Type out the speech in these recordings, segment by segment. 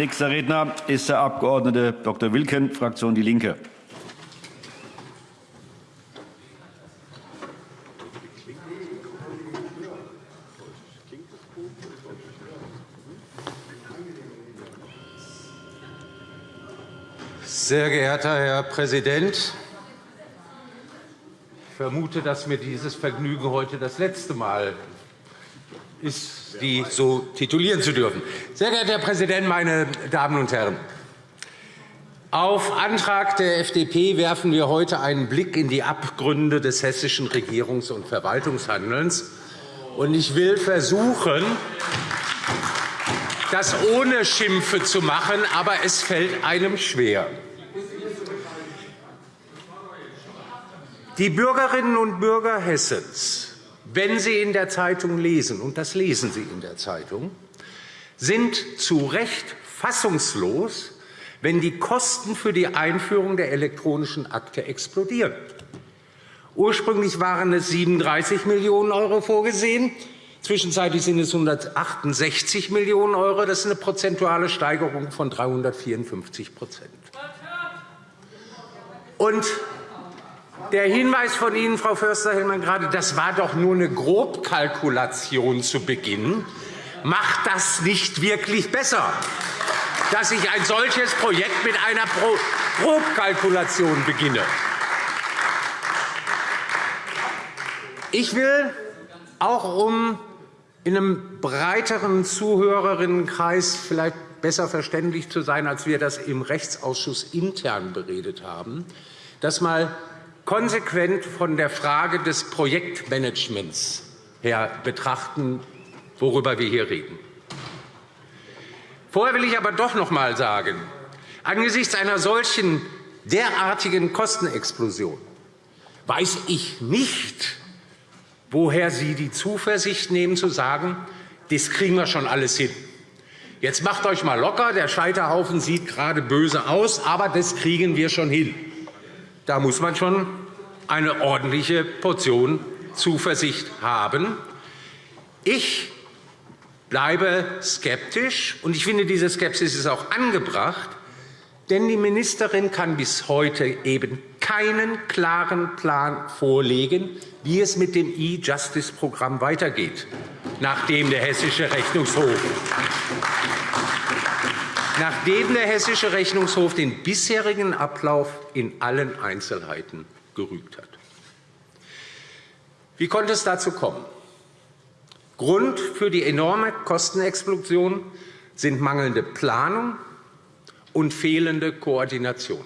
Nächster Redner ist der Abg. Dr. Wilken, Fraktion Die Linke. Sehr geehrter Herr Präsident, ich vermute, dass mir dieses Vergnügen heute das letzte Mal ist, die so titulieren zu dürfen. Sehr geehrter Herr Präsident, meine Damen und Herren! Auf Antrag der FDP werfen wir heute einen Blick in die Abgründe des hessischen Regierungs- und Verwaltungshandelns. Ich will versuchen, das ohne Schimpfe zu machen, aber es fällt einem schwer. Die Bürgerinnen und Bürger Hessens wenn Sie in der Zeitung lesen, und das lesen Sie in der Zeitung, sind zu Recht fassungslos, wenn die Kosten für die Einführung der elektronischen Akte explodieren. Ursprünglich waren es 37 Millionen € vorgesehen. Zwischenzeitlich sind es 168 Millionen €. Das ist eine prozentuale Steigerung von 354 Und der Hinweis von Ihnen, Frau Förster-Hellmann, gerade, das war doch nur eine Grobkalkulation zu Beginn, macht das nicht wirklich besser, dass ich ein solches Projekt mit einer Grobkalkulation beginne. Ich will auch um in einem breiteren Zuhörerinnenkreis vielleicht besser verständlich zu sein, als wir das im Rechtsausschuss intern beredet haben, das einmal konsequent von der Frage des Projektmanagements her betrachten, worüber wir hier reden. Vorher will ich aber doch noch einmal sagen, angesichts einer solchen derartigen Kostenexplosion weiß ich nicht, woher Sie die Zuversicht nehmen, zu sagen, das kriegen wir schon alles hin. Jetzt macht euch mal locker, der Scheiterhaufen sieht gerade böse aus, aber das kriegen wir schon hin. Da muss man schon eine ordentliche Portion Zuversicht haben. Ich bleibe skeptisch, und ich finde, diese Skepsis ist auch angebracht, denn die Ministerin kann bis heute eben keinen klaren Plan vorlegen, wie es mit dem E-Justice-Programm weitergeht, nachdem der Hessische Rechnungshof nachdem der Hessische Rechnungshof den bisherigen Ablauf in allen Einzelheiten gerügt hat. Wie konnte es dazu kommen? Grund für die enorme Kostenexplosion sind mangelnde Planung und fehlende Koordination.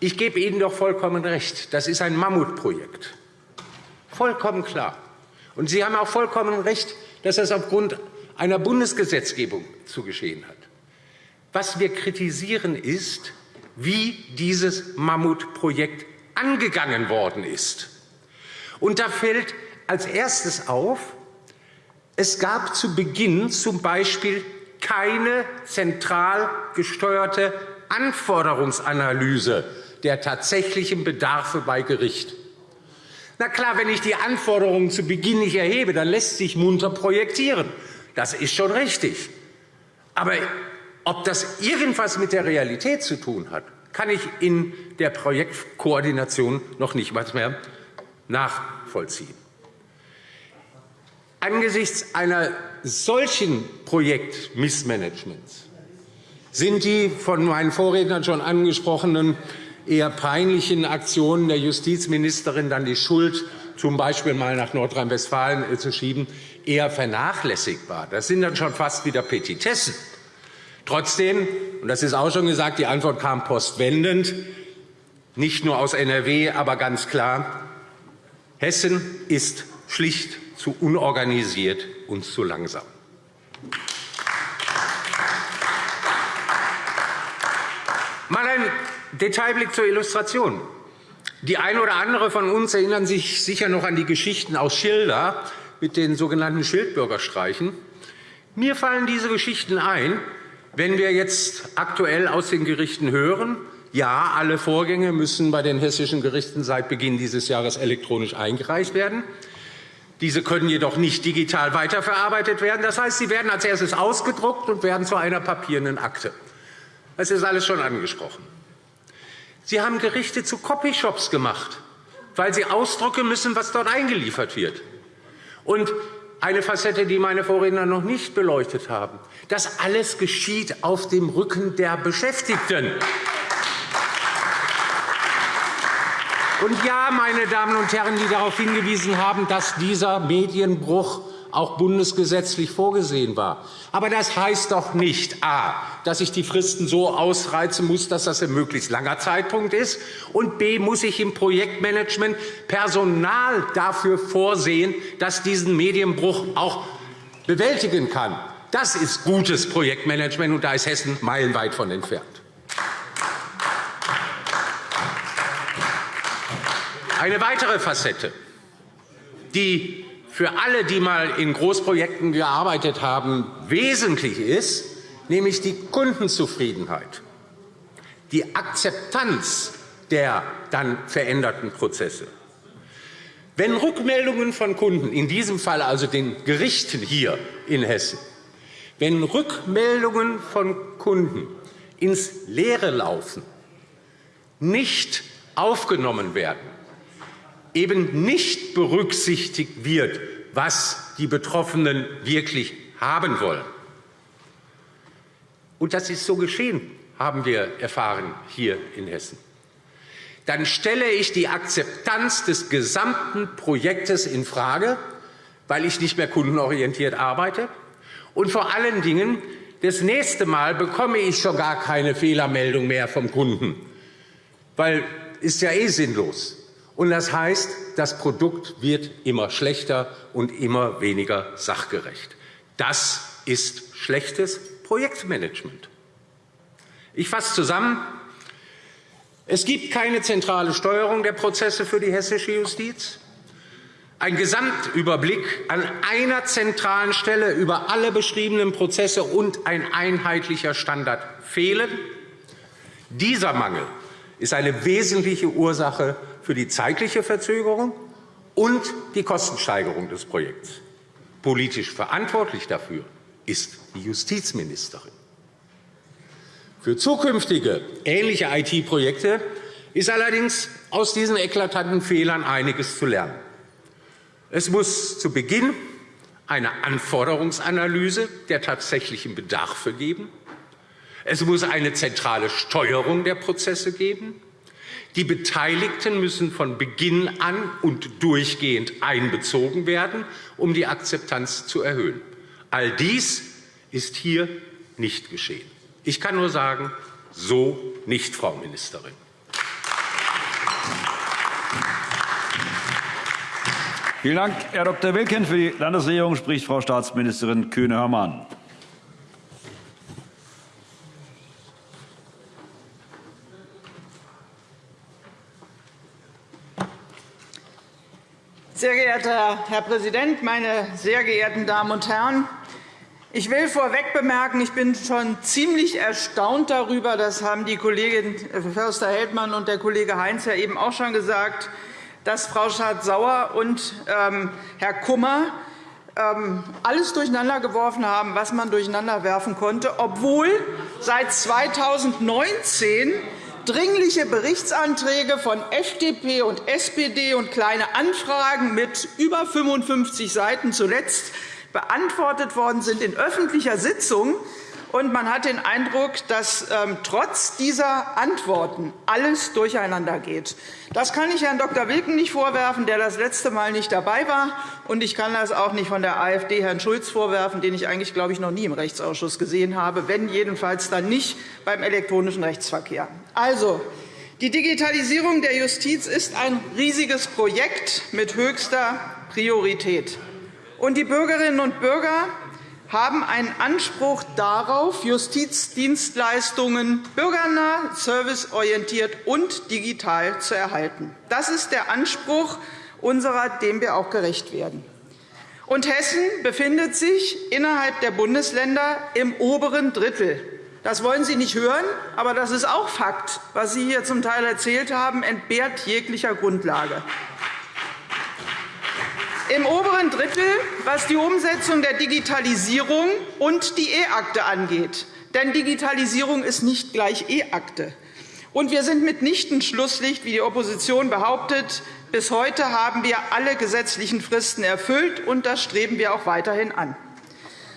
Ich gebe Ihnen doch vollkommen recht. Das ist ein Mammutprojekt. Vollkommen klar. Und Sie haben auch vollkommen recht, dass das aufgrund einer Bundesgesetzgebung zu geschehen hat. Was wir kritisieren, ist, wie dieses Mammutprojekt angegangen worden ist. Und da fällt als erstes auf, es gab zu Beginn z. B. keine zentral gesteuerte Anforderungsanalyse der tatsächlichen Bedarfe bei Gericht. Na klar, wenn ich die Anforderungen zu Beginn nicht erhebe, dann lässt sich munter projektieren. Das ist schon richtig. Aber ob das irgendwas mit der Realität zu tun hat, kann ich in der Projektkoordination noch nicht mehr nachvollziehen. Angesichts einer solchen Projektmissmanagements sind die von meinen Vorrednern schon angesprochenen eher peinlichen Aktionen der Justizministerin, dann die Schuld z. B. mal nach Nordrhein-Westfalen äh, zu schieben, eher vernachlässigbar. Das sind dann schon fast wieder Petitessen. Trotzdem, und das ist auch schon gesagt, die Antwort kam postwendend, nicht nur aus NRW, aber ganz klar, Hessen ist schlicht zu unorganisiert und zu langsam. Mal ein Detailblick zur Illustration. Die eine oder andere von uns erinnern sich sicher noch an die Geschichten aus Schilda mit den sogenannten Schildbürgerstreichen. Mir fallen diese Geschichten ein, wenn wir jetzt aktuell aus den Gerichten hören, ja, alle Vorgänge müssen bei den hessischen Gerichten seit Beginn dieses Jahres elektronisch eingereicht werden, Diese können jedoch nicht digital weiterverarbeitet werden. Das heißt, sie werden als erstes ausgedruckt und werden zu einer papierenden Akte. Das ist alles schon angesprochen. Sie haben Gerichte zu Copyshops gemacht, weil Sie ausdrucken müssen, was dort eingeliefert wird. Und eine Facette, die meine Vorredner noch nicht beleuchtet haben. Das alles geschieht auf dem Rücken der Beschäftigten. Und ja, meine Damen und Herren, die darauf hingewiesen haben, dass dieser Medienbruch auch bundesgesetzlich vorgesehen war. Aber das heißt doch nicht, a, dass ich die Fristen so ausreizen muss, dass das ein möglichst langer Zeitpunkt ist, und b, muss ich im Projektmanagement Personal dafür vorsehen, das diesen Medienbruch auch bewältigen kann. Das ist gutes Projektmanagement, und da ist Hessen meilenweit von entfernt. Eine weitere Facette, die für alle, die mal in Großprojekten gearbeitet haben, wesentlich ist, nämlich die Kundenzufriedenheit, die Akzeptanz der dann veränderten Prozesse. Wenn Rückmeldungen von Kunden, in diesem Fall also den Gerichten hier in Hessen, wenn Rückmeldungen von Kunden ins Leere laufen, nicht aufgenommen werden, eben nicht berücksichtigt wird, was die Betroffenen wirklich haben wollen. Und das ist so geschehen, haben wir erfahren hier in Hessen. Dann stelle ich die Akzeptanz des gesamten Projektes infrage, weil ich nicht mehr kundenorientiert arbeite. Und vor allen Dingen, das nächste Mal bekomme ich schon gar keine Fehlermeldung mehr vom Kunden, weil ist ja eh sinnlos. Und das heißt, das Produkt wird immer schlechter und immer weniger sachgerecht. Das ist schlechtes Projektmanagement. Ich fasse zusammen. Es gibt keine zentrale Steuerung der Prozesse für die hessische Justiz. Ein Gesamtüberblick an einer zentralen Stelle über alle beschriebenen Prozesse und ein einheitlicher Standard fehlen. Dieser Mangel ist eine wesentliche Ursache für die zeitliche Verzögerung und die Kostensteigerung des Projekts. Politisch verantwortlich dafür ist die Justizministerin. Für zukünftige ähnliche IT-Projekte ist allerdings aus diesen eklatanten Fehlern einiges zu lernen. Es muss zu Beginn eine Anforderungsanalyse der tatsächlichen Bedarfe geben. Es muss eine zentrale Steuerung der Prozesse geben. Die Beteiligten müssen von Beginn an und durchgehend einbezogen werden, um die Akzeptanz zu erhöhen. All dies ist hier nicht geschehen. Ich kann nur sagen, so nicht, Frau Ministerin. Vielen Dank, Herr Dr. Wilken. Für die Landesregierung spricht Frau Staatsministerin Kühne-Hörmann. Sehr geehrter Herr Präsident, meine sehr geehrten Damen und Herren! Ich will vorweg bemerken, ich bin schon ziemlich erstaunt darüber, das haben die Kollegin Förster-Heldmann und der Kollege Heinz ja eben auch schon gesagt, dass Frau Schardt-Sauer und ähm, Herr Kummer ähm, alles durcheinandergeworfen haben, was man durcheinanderwerfen konnte, obwohl seit 2019 dringliche Berichtsanträge von FDP und SPD und Kleine Anfragen mit über 55 Seiten zuletzt beantwortet worden sind in öffentlicher Sitzung. Und man hat den Eindruck, dass ähm, trotz dieser Antworten alles durcheinander geht. Das kann ich Herrn Dr. Wilken nicht vorwerfen, der das letzte Mal nicht dabei war. Und ich kann das auch nicht von der AfD Herrn Schulz vorwerfen, den ich eigentlich, glaube ich, noch nie im Rechtsausschuss gesehen habe, wenn jedenfalls dann nicht beim elektronischen Rechtsverkehr. Also, die Digitalisierung der Justiz ist ein riesiges Projekt mit höchster Priorität. Und die Bürgerinnen und Bürger haben einen Anspruch darauf, Justizdienstleistungen bürgernah, serviceorientiert und digital zu erhalten. Das ist der Anspruch unserer, dem wir auch gerecht werden. Und Hessen befindet sich innerhalb der Bundesländer im oberen Drittel. Das wollen Sie nicht hören, aber das ist auch Fakt. Was Sie hier zum Teil erzählt haben, entbehrt jeglicher Grundlage. Im oberen Drittel, was die Umsetzung der Digitalisierung und die E-Akte angeht. Denn Digitalisierung ist nicht gleich E-Akte. Und wir sind mitnichten Schlusslicht, wie die Opposition behauptet. Bis heute haben wir alle gesetzlichen Fristen erfüllt, und das streben wir auch weiterhin an.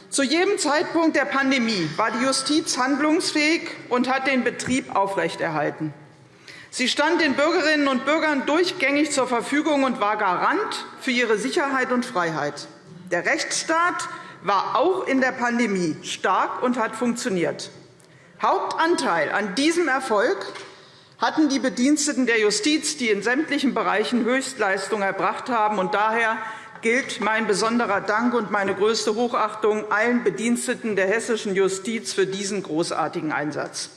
Zu jedem Zeitpunkt der Pandemie war die Justiz handlungsfähig und hat den Betrieb aufrechterhalten. Sie stand den Bürgerinnen und Bürgern durchgängig zur Verfügung und war Garant für ihre Sicherheit und Freiheit. Der Rechtsstaat war auch in der Pandemie stark und hat funktioniert. Hauptanteil an diesem Erfolg hatten die Bediensteten der Justiz, die in sämtlichen Bereichen Höchstleistungen erbracht haben. Und daher gilt mein besonderer Dank und meine größte Hochachtung allen Bediensteten der hessischen Justiz für diesen großartigen Einsatz.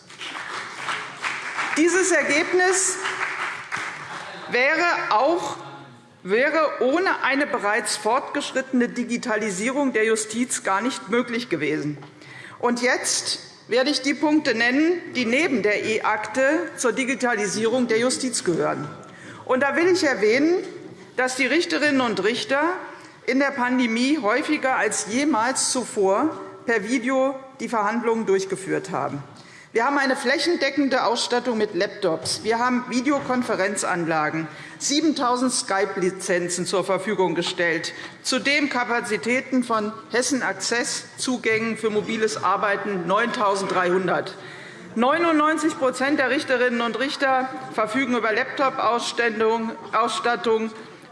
Dieses Ergebnis wäre auch wäre ohne eine bereits fortgeschrittene Digitalisierung der Justiz gar nicht möglich gewesen. Und jetzt werde ich die Punkte nennen, die neben der E-Akte zur Digitalisierung der Justiz gehören. Und da will ich erwähnen, dass die Richterinnen und Richter in der Pandemie häufiger als jemals zuvor per Video die Verhandlungen durchgeführt haben. Wir haben eine flächendeckende Ausstattung mit Laptops. Wir haben Videokonferenzanlagen, 7.000 Skype-Lizenzen zur Verfügung gestellt, zudem Kapazitäten von Hessen Access, Zugängen für mobiles Arbeiten 9.300. 99% der Richterinnen und Richter verfügen über Laptop-Ausstattung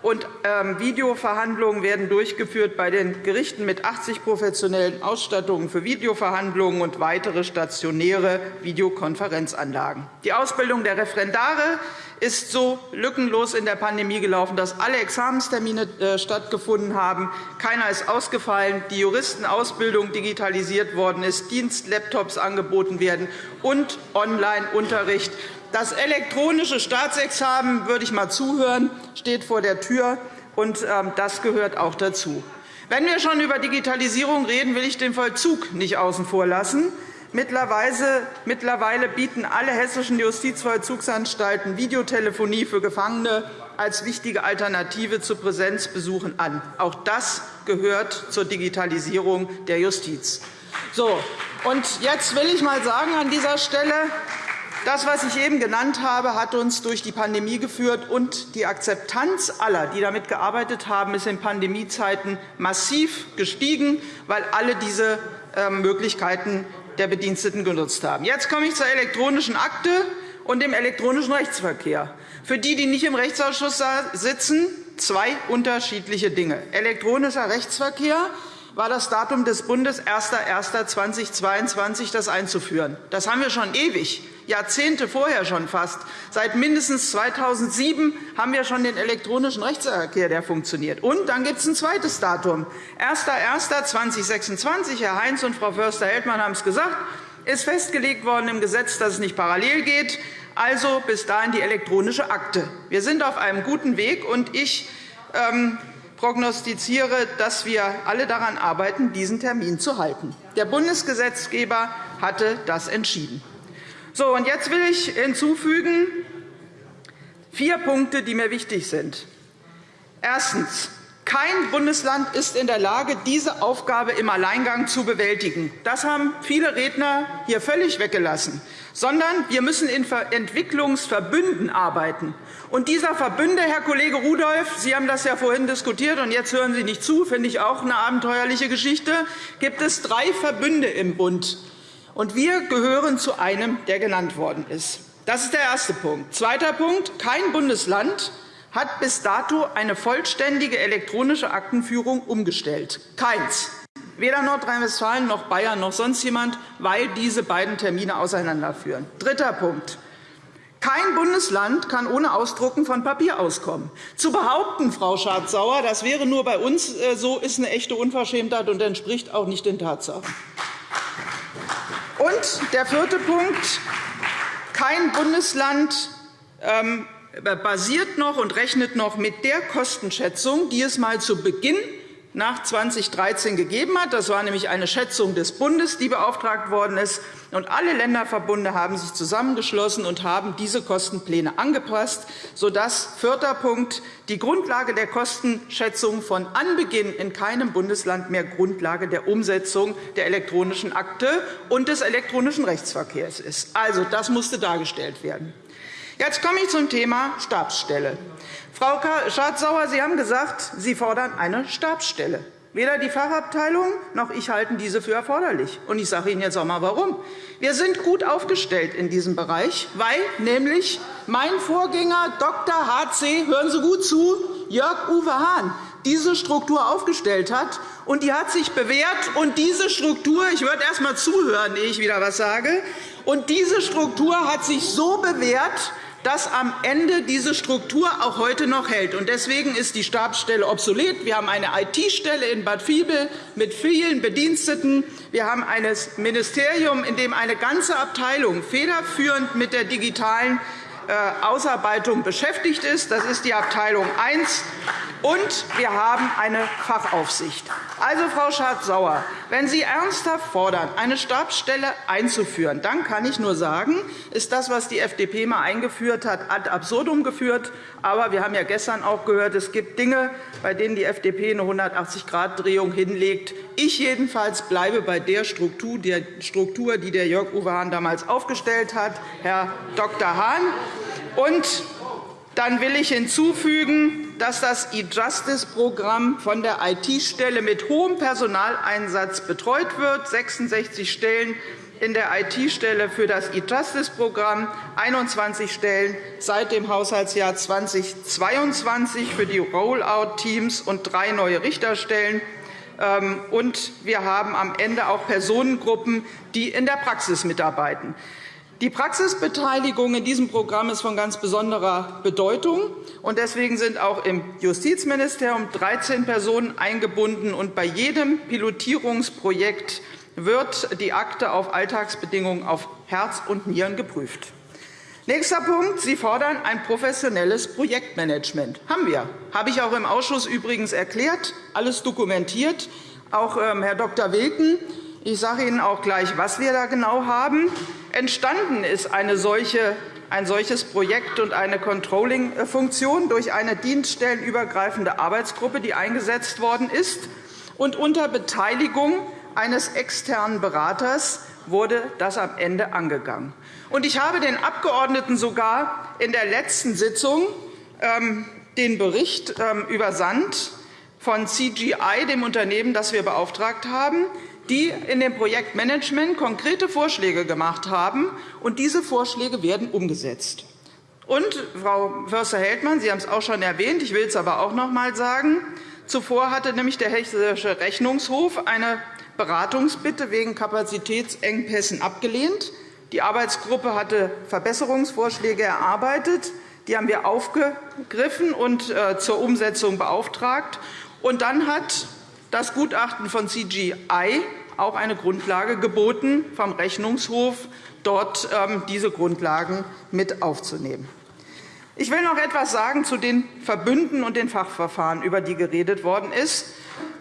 und ähm, Videoverhandlungen werden durchgeführt bei den Gerichten mit 80 professionellen Ausstattungen für Videoverhandlungen und weitere stationäre Videokonferenzanlagen. Die Ausbildung der Referendare ist so lückenlos in der Pandemie gelaufen, dass alle Examenstermine äh, stattgefunden haben. Keiner ist ausgefallen, die Juristenausbildung digitalisiert worden ist, Dienstlaptops angeboten werden und Online-Unterricht das elektronische Staatsexamen, würde ich mal zuhören, steht vor der Tür, und ähm, das gehört auch dazu. Wenn wir schon über Digitalisierung reden, will ich den Vollzug nicht außen vor lassen. Mittlerweile bieten alle hessischen Justizvollzugsanstalten Videotelefonie für Gefangene als wichtige Alternative zu Präsenzbesuchen an. Auch das gehört zur Digitalisierung der Justiz. So, und jetzt will ich mal sagen an dieser Stelle, das, was ich eben genannt habe, hat uns durch die Pandemie geführt, und die Akzeptanz aller, die damit gearbeitet haben, ist in Pandemiezeiten massiv gestiegen, weil alle diese ähm, Möglichkeiten der Bediensteten genutzt haben. Jetzt komme ich zur elektronischen Akte und dem elektronischen Rechtsverkehr. Für die, die nicht im Rechtsausschuss sitzen, zwei unterschiedliche Dinge. Elektronischer Rechtsverkehr war das Datum des Bundes 01.01.2022, das einzuführen. Das haben wir schon ewig. Jahrzehnte vorher schon fast. Seit mindestens 2007 haben wir schon den elektronischen Rechtsverkehr, der funktioniert. Und dann gibt es ein zweites Datum. 01.01.2026, Herr Heinz und Frau Förster-Heldmann haben es gesagt, ist festgelegt worden im Gesetz, dass es nicht parallel geht. Also bis dahin die elektronische Akte. Wir sind auf einem guten Weg, und ich ähm, prognostiziere, dass wir alle daran arbeiten, diesen Termin zu halten. Der Bundesgesetzgeber hatte das entschieden. So, und jetzt will ich hinzufügen vier Punkte, die mir wichtig sind. Erstens. Kein Bundesland ist in der Lage, diese Aufgabe im Alleingang zu bewältigen. Das haben viele Redner hier völlig weggelassen. Sondern wir müssen in Entwicklungsverbünden arbeiten. Und dieser Verbünde, Herr Kollege Rudolph, Sie haben das ja vorhin diskutiert, und jetzt hören Sie nicht zu, finde ich auch eine abenteuerliche Geschichte, gibt es drei Verbünde im Bund und wir gehören zu einem, der genannt worden ist. Das ist der erste Punkt. Zweiter Punkt. Kein Bundesland hat bis dato eine vollständige elektronische Aktenführung umgestellt. Keins. Weder Nordrhein-Westfalen noch Bayern noch sonst jemand, weil diese beiden Termine auseinanderführen. Dritter Punkt. Kein Bundesland kann ohne Ausdrucken von Papier auskommen. Zu behaupten, Frau Schardt-Sauer, das wäre nur bei uns äh, so, ist eine echte Unverschämtheit und entspricht auch nicht den Tatsachen. Und der vierte Punkt. Kein Bundesland ähm, basiert noch und rechnet noch mit der Kostenschätzung, die es einmal zu Beginn nach 2013 gegeben hat. Das war nämlich eine Schätzung des Bundes, die beauftragt worden ist. Und alle Länderverbunde haben sich zusammengeschlossen und haben diese Kostenpläne angepasst, sodass vierter Punkt die Grundlage der Kostenschätzung von Anbeginn in keinem Bundesland mehr Grundlage der Umsetzung der elektronischen Akte und des elektronischen Rechtsverkehrs ist. Also, das musste dargestellt werden. Jetzt komme ich zum Thema Stabsstelle. Frau Schardt-Sauer, Sie haben gesagt, Sie fordern eine Stabsstelle. Weder die Fachabteilung noch ich halten diese für erforderlich. Und ich sage Ihnen jetzt auch einmal, warum. Wir sind gut aufgestellt in diesem Bereich, weil nämlich mein Vorgänger Dr. H.C. hören Sie gut zu, Jörg-Uwe Hahn diese Struktur aufgestellt hat. Und die hat sich bewährt. Und diese Struktur, ich würde erst einmal zuhören, ehe ich wieder etwas sage, und diese Struktur hat sich so bewährt, dass am Ende diese Struktur auch heute noch hält. Deswegen ist die Stabsstelle obsolet. Wir haben eine IT-Stelle in Bad Vilbel mit vielen Bediensteten. Wir haben ein Ministerium, in dem eine ganze Abteilung federführend mit der digitalen äh, Ausarbeitung beschäftigt ist. Das ist die Abteilung I. Und wir haben eine Fachaufsicht. Also, Frau Schardt-Sauer, wenn Sie ernsthaft fordern, eine Stabsstelle einzuführen, dann kann ich nur sagen, ist das, was die FDP einmal eingeführt hat, ad absurdum geführt. Aber wir haben ja gestern auch gehört, es gibt Dinge, bei denen die FDP eine 180-Grad-Drehung hinlegt. Ich jedenfalls bleibe bei der Struktur, die der Jörg Uwe Hahn damals aufgestellt hat, Herr Dr. Hahn. Und dann will ich hinzufügen, dass das E-Justice-Programm von der IT-Stelle mit hohem Personaleinsatz betreut wird. 66 Stellen in der IT-Stelle für das E-Justice-Programm, 21 Stellen seit dem Haushaltsjahr 2022 für die Rollout-Teams und drei neue Richterstellen. Ähm, und wir haben am Ende auch Personengruppen, die in der Praxis mitarbeiten. Die Praxisbeteiligung in diesem Programm ist von ganz besonderer Bedeutung. Deswegen sind auch im Justizministerium 13 Personen eingebunden. Und bei jedem Pilotierungsprojekt wird die Akte auf Alltagsbedingungen auf Herz und Nieren geprüft. Nächster Punkt. Sie fordern ein professionelles Projektmanagement. Haben wir. Habe ich auch im Ausschuss übrigens erklärt, alles dokumentiert. Auch ähm, Herr Dr. Wilken ich sage Ihnen auch gleich, was wir da genau haben. Entstanden ist solche, ein solches Projekt und eine Controlling-Funktion durch eine dienststellenübergreifende Arbeitsgruppe, die eingesetzt worden ist. Und unter Beteiligung eines externen Beraters wurde das am Ende angegangen. Und ich habe den Abgeordneten sogar in der letzten Sitzung ähm, den Bericht ähm, übersandt von CGI, dem Unternehmen, das wir beauftragt haben, die in dem Projektmanagement konkrete Vorschläge gemacht haben. und Diese Vorschläge werden umgesetzt. Und, Frau Förster-Heldmann, Sie haben es auch schon erwähnt, ich will es aber auch noch einmal sagen, zuvor hatte nämlich der Hessische Rechnungshof eine Beratungsbitte wegen Kapazitätsengpässen abgelehnt. Die Arbeitsgruppe hatte Verbesserungsvorschläge erarbeitet. Die haben wir aufgegriffen und äh, zur Umsetzung beauftragt. Und dann hat das Gutachten von CGI auch eine Grundlage geboten, vom Rechnungshof dort ähm, diese Grundlagen mit aufzunehmen. Ich will noch etwas sagen zu den Verbünden und den Fachverfahren, über die geredet worden ist.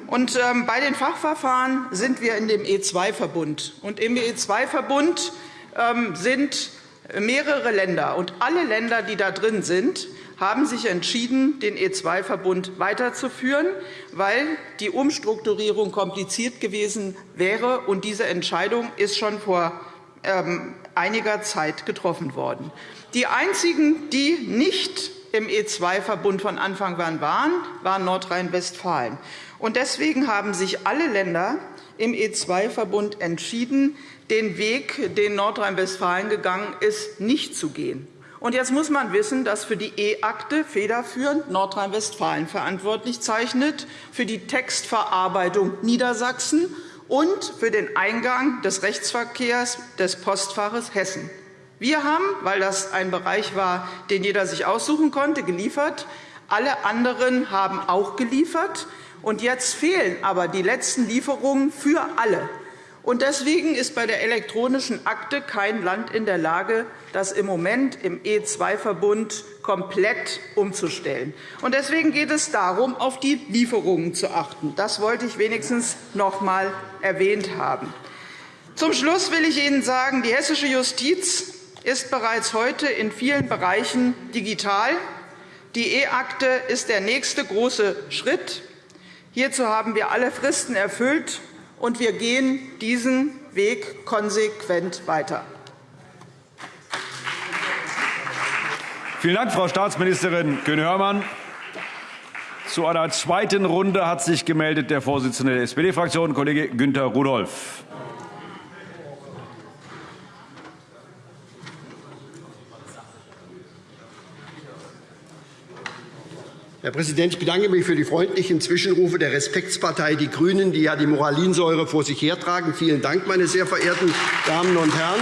Ähm, bei den Fachverfahren sind wir in dem E2-Verbund. Im E2-Verbund ähm, sind mehrere Länder. Und alle Länder, die da drin sind, haben sich entschieden, den E2-Verbund weiterzuführen, weil die Umstrukturierung kompliziert gewesen wäre. Und diese Entscheidung ist schon vor ähm, einiger Zeit getroffen worden. Die einzigen, die nicht im E2-Verbund von Anfang an waren, waren Nordrhein-Westfalen. Deswegen haben sich alle Länder im E2-Verbund entschieden, den Weg, den Nordrhein-Westfalen gegangen ist, nicht zu gehen. Und jetzt muss man wissen, dass für die E-Akte federführend Nordrhein-Westfalen verantwortlich zeichnet, für die Textverarbeitung Niedersachsen und für den Eingang des Rechtsverkehrs des Postfaches Hessen. Wir haben, weil das ein Bereich war, den jeder sich aussuchen konnte, geliefert. Alle anderen haben auch geliefert. Und jetzt fehlen aber die letzten Lieferungen für alle. Und deswegen ist bei der elektronischen Akte kein Land in der Lage, das im Moment im E2-Verbund komplett umzustellen. Und deswegen geht es darum, auf die Lieferungen zu achten. Das wollte ich wenigstens noch einmal erwähnt haben. Zum Schluss will ich Ihnen sagen, die hessische Justiz ist bereits heute in vielen Bereichen digital. Die E-Akte ist der nächste große Schritt. Hierzu haben wir alle Fristen erfüllt und wir gehen diesen Weg konsequent weiter. Vielen Dank, Frau Staatsministerin Kühne-Hörmann. Zu einer zweiten Runde hat sich gemeldet der Vorsitzende der SPD-Fraktion, Kollege Günter Rudolph. Herr Präsident, ich bedanke mich für die freundlichen Zwischenrufe der Respektspartei Die Grünen, die ja die Moralinsäure vor sich hertragen. Vielen Dank, meine sehr verehrten Damen und Herren.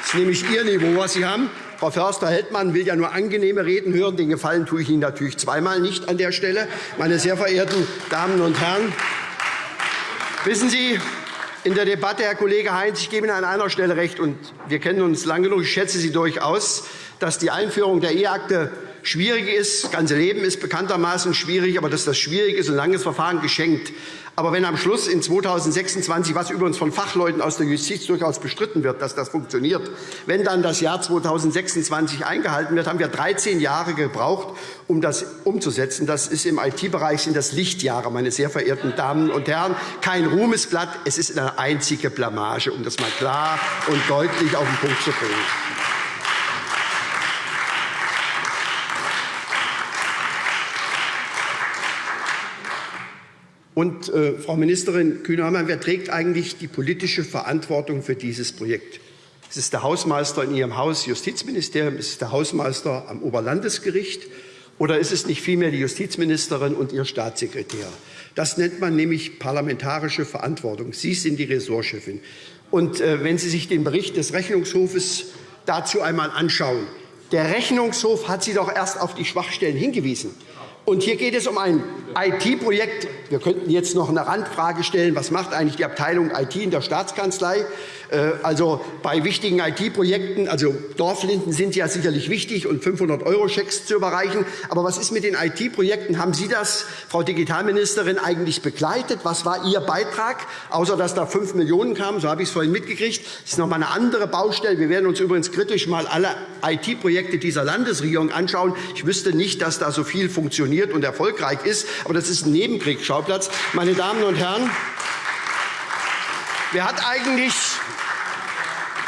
Das ist nämlich Ihr Niveau, was Sie haben. Frau Förster-Heldmann will ja nur angenehme Reden hören. Den Gefallen tue ich Ihnen natürlich zweimal nicht an der Stelle. Meine sehr verehrten Damen und Herren, wissen Sie, in der Debatte, Herr Kollege Heinz, ich gebe Ihnen an einer Stelle recht, und wir kennen uns lange genug, ich schätze Sie durchaus, dass die Einführung der E-Akte schwierig ist. Das ganze Leben ist bekanntermaßen schwierig, aber dass das schwierig ist, ein langes Verfahren geschenkt. Aber wenn am Schluss in 2026, was übrigens von Fachleuten aus der Justiz durchaus bestritten wird, dass das funktioniert, wenn dann das Jahr 2026 eingehalten wird, haben wir 13 Jahre gebraucht, um das umzusetzen. Das ist im IT-Bereich sind das Lichtjahre, meine sehr verehrten Damen und Herren. Kein Ruhmesblatt, es ist eine einzige Blamage, um das mal klar und deutlich auf den Punkt zu bringen. Und, äh, Frau Ministerin Kühne-Hörmann, wer trägt eigentlich die politische Verantwortung für dieses Projekt? Es ist der Hausmeister in Ihrem Haus Justizministerium, es ist der Hausmeister am Oberlandesgericht, oder ist es nicht vielmehr die Justizministerin und Ihr Staatssekretär? Das nennt man nämlich parlamentarische Verantwortung. Sie sind die Ressortchefin. Und äh, wenn Sie sich den Bericht des Rechnungshofes dazu einmal anschauen, der Rechnungshof hat Sie doch erst auf die Schwachstellen hingewiesen. Und hier geht es um ein IT-Projekt. Wir könnten jetzt noch eine Randfrage stellen. Was macht eigentlich die Abteilung IT in der Staatskanzlei? Äh, also bei wichtigen IT-Projekten, also Dorflinden sind ja sicherlich wichtig und 500-Euro-Schecks zu überreichen. Aber was ist mit den IT-Projekten? Haben Sie das, Frau Digitalministerin, eigentlich begleitet? Was war Ihr Beitrag, außer dass da 5 Millionen kamen? So habe ich es vorhin mitgekriegt. Das ist noch einmal eine andere Baustelle. Wir werden uns übrigens kritisch mal alle IT-Projekte dieser Landesregierung anschauen. Ich wüsste nicht, dass da so viel funktioniert und erfolgreich ist. Aber das ist ein Nebenkriegsschauplatz. Meine Damen und Herren, wer hat eigentlich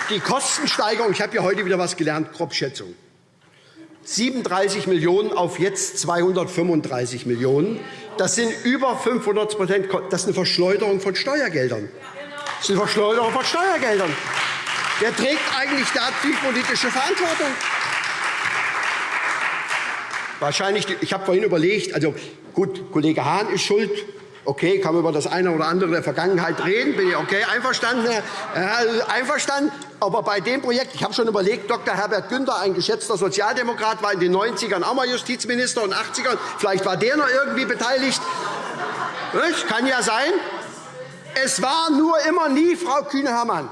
die Kostensteigerung, ich habe ja heute wieder etwas gelernt, Grobschätzung. 37 Millionen € auf jetzt 235 Millionen €. Das sind über 500 Das ist eine Verschleuderung von Steuergeldern. Das ist eine Verschleuderung von Steuergeldern. Wer trägt eigentlich da die politische Verantwortung? Wahrscheinlich, ich habe vorhin überlegt, also gut, Kollege Hahn ist schuld, Okay, kann man über das eine oder andere der Vergangenheit reden, bin ich okay, einverstanden, einverstanden. Aber bei dem Projekt, ich habe schon überlegt, Dr. Herbert Günther, ein geschätzter Sozialdemokrat, war in den 90ern auch mal Justizminister und 80ern. Vielleicht war der noch irgendwie beteiligt. Das kann ja sein. Es war nur immer nie Frau Kühne-Hermann.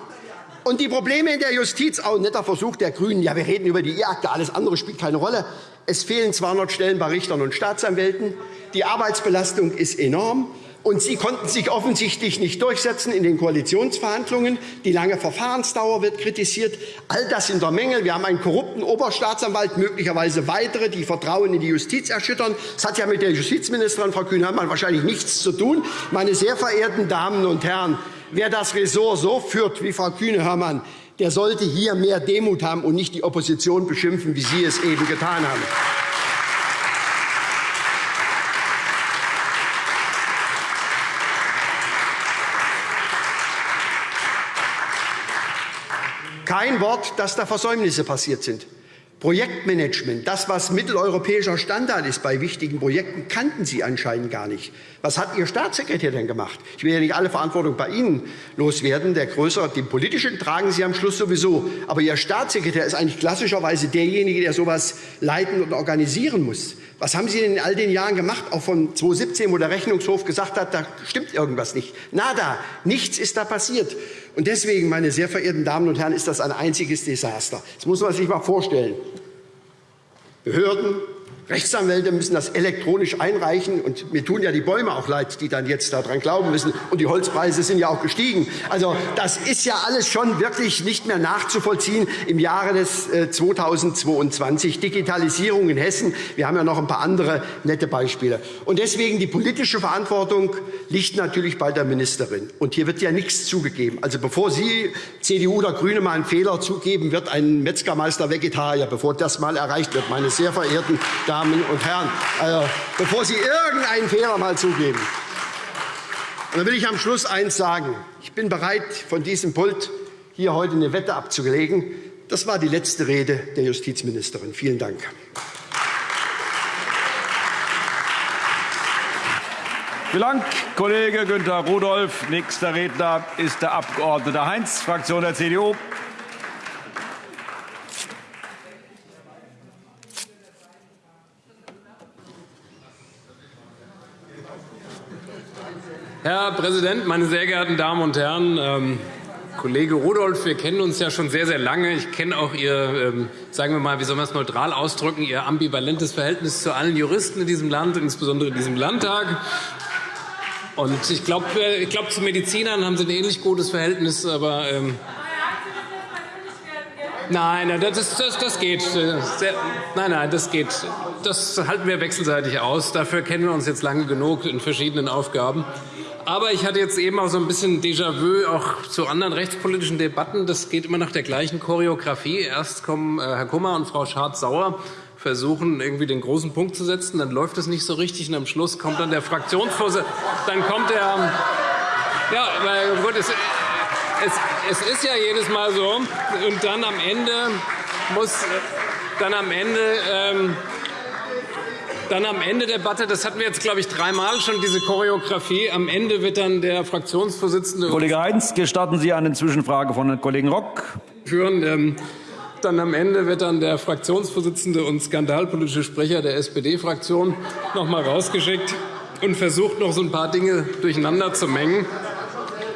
Und die Probleme in der Justiz, auch ein netter Versuch der GRÜNEN, ja, wir reden über die E-Akte, alles andere spielt keine Rolle. Es fehlen 200 Stellen bei Richtern und Staatsanwälten. Die Arbeitsbelastung ist enorm. Und Sie konnten sich offensichtlich nicht durchsetzen in den Koalitionsverhandlungen. Die lange Verfahrensdauer wird kritisiert. All das sind der Mängel. Wir haben einen korrupten Oberstaatsanwalt, möglicherweise weitere, die Vertrauen in die Justiz erschüttern. Das hat ja mit der Justizministerin, Frau Kühn-Hermann, wahrscheinlich nichts zu tun. Meine sehr verehrten Damen und Herren, wer das Ressort so führt wie Frau Kühne-Hörmann, der sollte hier mehr Demut haben und nicht die Opposition beschimpfen, wie Sie es eben getan haben. Kein Wort, dass da Versäumnisse passiert sind. Projektmanagement, das, was mitteleuropäischer Standard ist bei wichtigen Projekten, kannten Sie anscheinend gar nicht. Was hat Ihr Staatssekretär denn gemacht? Ich will ja nicht alle Verantwortung bei Ihnen loswerden. Der größere, den politischen tragen Sie am Schluss sowieso. Aber Ihr Staatssekretär ist eigentlich klassischerweise derjenige, der so etwas leiten und organisieren muss. Was haben Sie denn in all den Jahren gemacht, auch von 2017, wo der Rechnungshof gesagt hat, da stimmt irgendwas nicht? Nada, nichts ist da passiert. Und deswegen, meine sehr verehrten Damen und Herren, ist das ein einziges Desaster. Das muss man sich mal vorstellen. Behörden, Rechtsanwälte müssen das elektronisch einreichen. Und mir tun ja die Bäume auch leid, die dann jetzt daran glauben müssen. Und die Holzpreise sind ja auch gestiegen. Also das ist ja alles schon wirklich nicht mehr nachzuvollziehen im Jahre des 2022. Äh, Digitalisierung in Hessen. Wir haben ja noch ein paar andere nette Beispiele. Und deswegen die politische Verantwortung liegt natürlich bei der Ministerin. Und hier wird ja nichts zugegeben. Also bevor Sie, CDU oder Grüne, mal einen Fehler zugeben, wird ein Metzgermeister Vegetarier, bevor das mal erreicht wird, meine sehr verehrten Damen Damen und Herren, also, bevor Sie irgendeinen Fehler mal zugeben. Und dann will ich am Schluss eines sagen. Ich bin bereit, von diesem Pult hier heute eine Wette abzulegen. Das war die letzte Rede der Justizministerin. Vielen Dank. Vielen Dank, Kollege Günter Rudolph. Nächster Redner ist der Abg. Heinz, Fraktion der CDU. Herr Präsident, meine sehr geehrten Damen und Herren! Ähm, Kollege Rudolph, wir kennen uns ja schon sehr, sehr lange. Ich kenne auch Ihr, ähm, sagen wir mal, wie soll man es neutral ausdrücken, Ihr ambivalentes Verhältnis zu allen Juristen in diesem Land, insbesondere in diesem Landtag. Und ich glaube, äh, ich glaub, zu Medizinern haben Sie ein ähnlich gutes Verhältnis, aber ähm, Nein, das, das, das geht. Nein, nein, das geht. Das halten wir wechselseitig aus. Dafür kennen wir uns jetzt lange genug in verschiedenen Aufgaben. Aber ich hatte jetzt eben auch so ein bisschen Déjà-vu auch zu anderen rechtspolitischen Debatten. Das geht immer nach der gleichen Choreografie. Erst kommen äh, Herr Kummer und Frau Schardt-Sauer versuchen, irgendwie den großen Punkt zu setzen. Dann läuft es nicht so richtig. Und am Schluss kommt dann der Fraktionsvorsitzende. Dann kommt der. Ja, gut, es, es, es ist ja jedes Mal so. Und dann am Ende muss dann am Ende ähm, dann am Ende der Debatte, das hatten wir jetzt, glaube ich, dreimal schon, diese Choreografie. Am Ende wird dann der Fraktionsvorsitzende. Kollege Heinz, gestatten Sie eine Zwischenfrage von Herrn Kollegen Rock. Führen. Ähm, dann am Ende wird dann der Fraktionsvorsitzende und skandalpolitische Sprecher der SPD-Fraktion noch einmal rausgeschickt und versucht, noch so ein paar Dinge durcheinander zu mengen.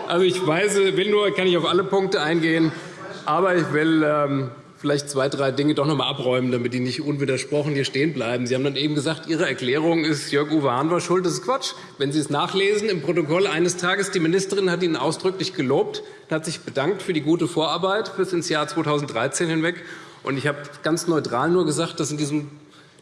Also ich weiß, will nur, kann ich auf alle Punkte eingehen, aber ich will ähm, vielleicht zwei, drei Dinge doch noch einmal abräumen, damit die nicht unwidersprochen hier stehen bleiben. Sie haben dann eben gesagt, Ihre Erklärung ist, Jörg-Uwe Hahn war schuld. Das ist Quatsch. Wenn Sie es nachlesen im Protokoll eines Tages, die Ministerin hat Ihnen ausdrücklich gelobt, hat sich bedankt für die gute Vorarbeit bis ins Jahr 2013 hinweg. Und ich habe ganz neutral nur gesagt, dass in diesem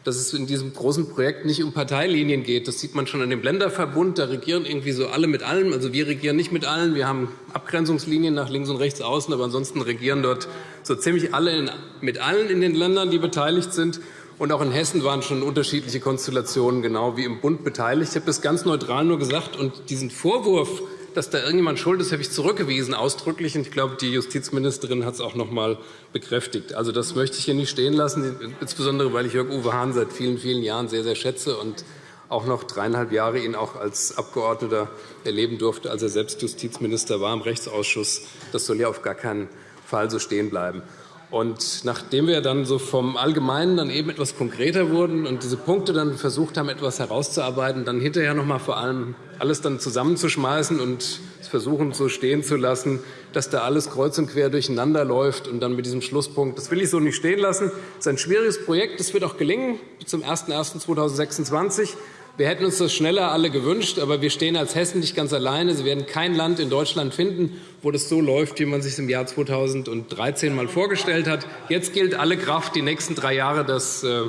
dass es in diesem großen Projekt nicht um Parteilinien geht. Das sieht man schon an dem Länderverbund. Da regieren irgendwie so alle mit allem. Also wir regieren nicht mit allen. Wir haben Abgrenzungslinien nach links und rechts außen, aber ansonsten regieren dort so ziemlich alle in, mit allen in den Ländern, die beteiligt sind. Und auch in Hessen waren schon unterschiedliche Konstellationen genau wie im Bund beteiligt. Ich habe das ganz neutral nur gesagt. Und diesen Vorwurf, dass da irgendjemand schuld ist, habe ich zurückgewiesen, ausdrücklich. Und ich glaube, die Justizministerin hat es auch noch einmal bekräftigt. Also das möchte ich hier nicht stehen lassen, insbesondere weil ich Jörg-Uwe Hahn seit vielen, vielen Jahren sehr, sehr schätze und auch noch dreieinhalb Jahre ihn auch als Abgeordneter erleben durfte, als er selbst Justizminister war im Rechtsausschuss. Das soll ja auf gar keinen Fall so stehen bleiben. Und nachdem wir dann so vom Allgemeinen dann eben etwas konkreter wurden und diese Punkte dann versucht haben, etwas herauszuarbeiten, dann hinterher noch mal vor allem alles dann zusammenzuschmeißen und versuchen, so stehen zu lassen, dass da alles kreuz und quer durcheinander läuft und dann mit diesem Schlusspunkt, das will ich so nicht stehen lassen. Das ist ein schwieriges Projekt. Das wird auch gelingen zum 01.01.2026. Wir hätten uns das schneller alle gewünscht, aber wir stehen als Hessen nicht ganz alleine. Sie werden kein Land in Deutschland finden, wo das so läuft, wie man sich im Jahr 2013 mal vorgestellt hat. Jetzt gilt alle Kraft, die nächsten drei Jahre das äh,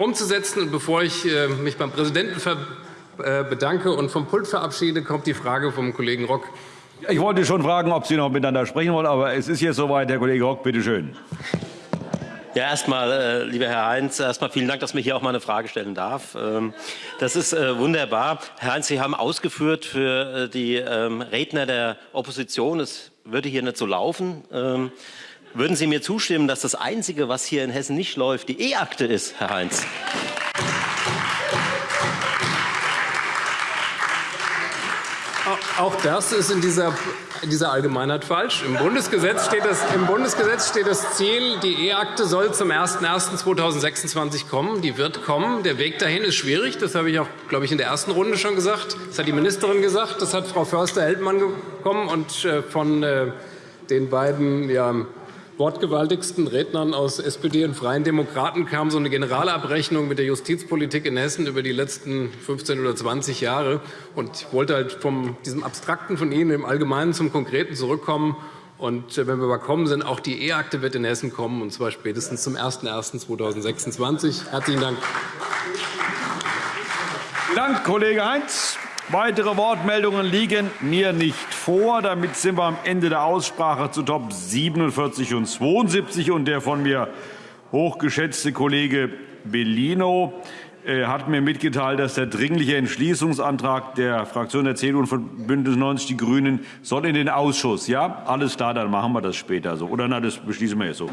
umzusetzen. Und bevor ich äh, mich beim Präsidenten äh, bedanke und vom Pult verabschiede, kommt die Frage vom Kollegen Rock. Ich wollte schon fragen, ob Sie noch miteinander sprechen wollen, aber es ist jetzt soweit. Herr Kollege Rock, bitte schön. Ja, erstmal, äh, lieber Herr Heinz, erstmal vielen Dank, dass ich hier auch mal eine Frage stellen darf. Ähm, das ist äh, wunderbar. Herr Heinz, Sie haben ausgeführt für äh, die ähm, Redner der Opposition, es würde hier nicht so laufen. Ähm, würden Sie mir zustimmen, dass das Einzige, was hier in Hessen nicht läuft, die E-Akte ist, Herr Heinz? Auch das ist in dieser, in dieser Allgemeinheit falsch. Im Bundesgesetz, steht das, Im Bundesgesetz steht das Ziel, die E-Akte soll zum 01.01.2026 kommen. Die wird kommen. Der Weg dahin ist schwierig. Das habe ich auch, glaube ich, in der ersten Runde schon gesagt. Das hat die Ministerin gesagt. Das hat Frau Förster-Heldmann bekommen. Und äh, von äh, den beiden ja, wortgewaltigsten Rednern aus SPD und Freien Demokraten kam so eine Generalabrechnung mit der Justizpolitik in Hessen über die letzten 15 oder 20 Jahre. Und ich wollte halt von diesem Abstrakten von Ihnen im Allgemeinen zum Konkreten zurückkommen. Und äh, wenn wir überkommen sind, auch die E-Akte wird in Hessen kommen, und zwar spätestens zum 01.01.2026. Herzlichen Dank. Vielen Dank, Kollege Heinz. Weitere Wortmeldungen liegen mir nicht vor. Damit sind wir am Ende der Aussprache zu Top 47 und 72. Und der von mir hochgeschätzte Kollege Bellino äh, hat mir mitgeteilt, dass der Dringliche Entschließungsantrag der Fraktion der CDU und von Bündnis 90 Die Grünen soll in den Ausschuss. Ja, alles klar, dann machen wir das später so. Oder na, das beschließen wir jetzt so.